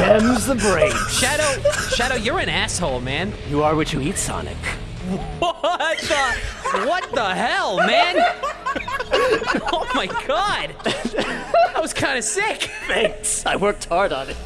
Them's the brain. Shadow, Shadow, you're an asshole, man. You are what you eat, Sonic. What the? What the hell, man? Oh my god! That was kind of sick. Thanks. I worked hard on it.